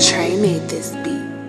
Trey made this beat.